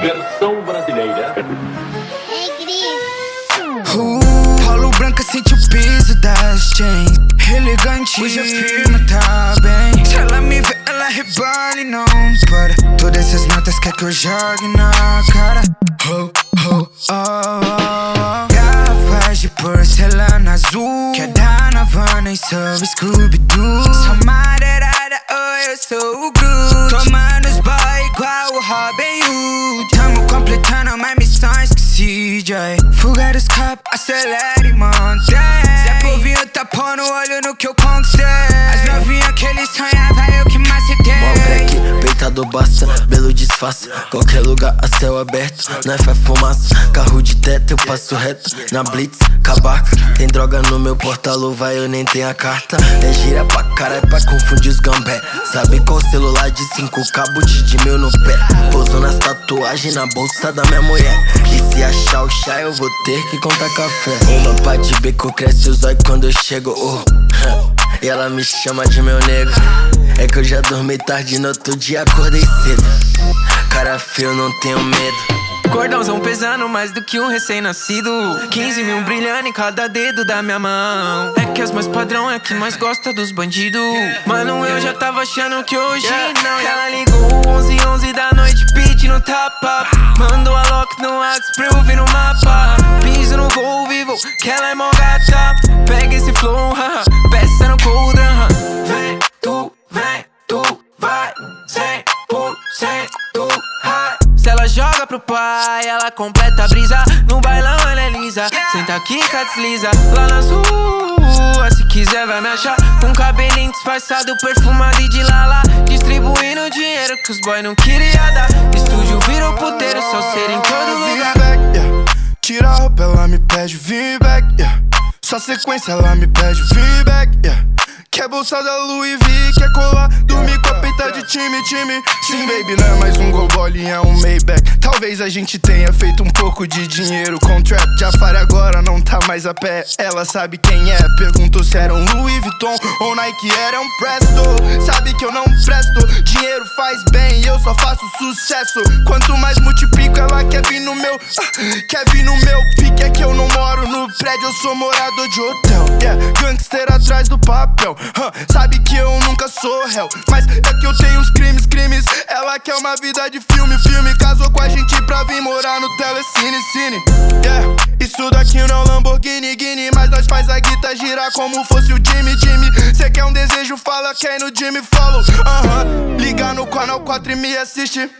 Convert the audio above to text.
Versão brasileira. Uh, Paulo Branca sente o peso das chains. Elegante, hoje a firma tá bem? Se ela me vê, ela rebala e não para. Todas essas notas quer que eu jogue na cara. Oh, oh, oh, oh, oh. Garrafas de porcelana azul. Quer e sou Scooby-Doo. Sou madeirada, oh, eu sou o Groot Tomando os boy igual o Robin Hood Tamo completando mais missões que CJ Fuga dos capos, acelere e mantém Zé Povinho tá pondo olho no que eu conquistei peitado basta, belo disfarce. Qualquer lugar a céu aberto, nós faz fumaça. Carro de teto, eu passo reto. Na blitz, cabaca. Tem droga no meu porta-luva, eu nem tenho a carta. É gira pra caralho pra confundir os gambé. Sabe qual celular de cinco cabos de mil no pé? Pouso nas tatuagens na bolsa da minha mulher eu vou ter que contar café. Uma pá de beco cresce os olhos quando eu chego oh. E ela me chama de meu nego É que eu já dormi tarde no outro dia acordei cedo. Cara feio, não tenho medo. Cordãozão pesando mais do que um recém-nascido. 15 mil brilhando em cada dedo da minha mão. É que as mais padrão é que mais gosta dos bandidos. Mano, eu já tava achando que hoje não. Ela ligou 11 11 da noite pedindo tapa. Mandou a lock no WhatsApp pra eu vivo, que ela é mó gata Pega esse flow, haha, peça no coldrão haha. Vem, tu, vem, tu, vai 100% high Se ela joga pro pai, ela completa a brisa. No bailão ela é lisa, senta aqui, desliza. Lá nas ruas, se quiser vai me achar. Com cabelinho disfarçado, perfumado e de lala. Distribuindo dinheiro que os boy não queria dar. Estúdio virou puteiro, só ser em todo lugar. Tira a roupa, ela me pede vim back, yeah. Só sequência, ela me pede vim back, yeah. Quer bolsa da Louis V, quer colar, dormir com a time, time Sim, baby, não é mais um gol bolinha, é um Maybach. Talvez a gente tenha feito um pouco de dinheiro. Com trap Jafari agora não tá mais a pé, ela sabe quem é Perguntou se era um Louis Vuitton ou Nike era um Presto. Sabe que eu não presto, dinheiro faz bem e eu só faço sucesso. Quanto mais multiplico, ela quer vir no meu, ah, quer vir no meu pique. É que eu não moro no prédio, eu sou morador de hotel. Yeah, gangster atrás do papel Huh, Sabe que eu nunca sou réu. Mas é que eu tenho uns crimes, crimes. Ela quer uma vida de filme, filme. Casou com a gente pra vir morar no telecine, cine. Yeah, isso daqui não é um Lamborghini, Guine Mas nós faz a guita girar como fosse o Jimmy, Jimmy. Cê quer um desejo, fala quem no Jimmy follow uh -huh. Liga no canal 4 e me assiste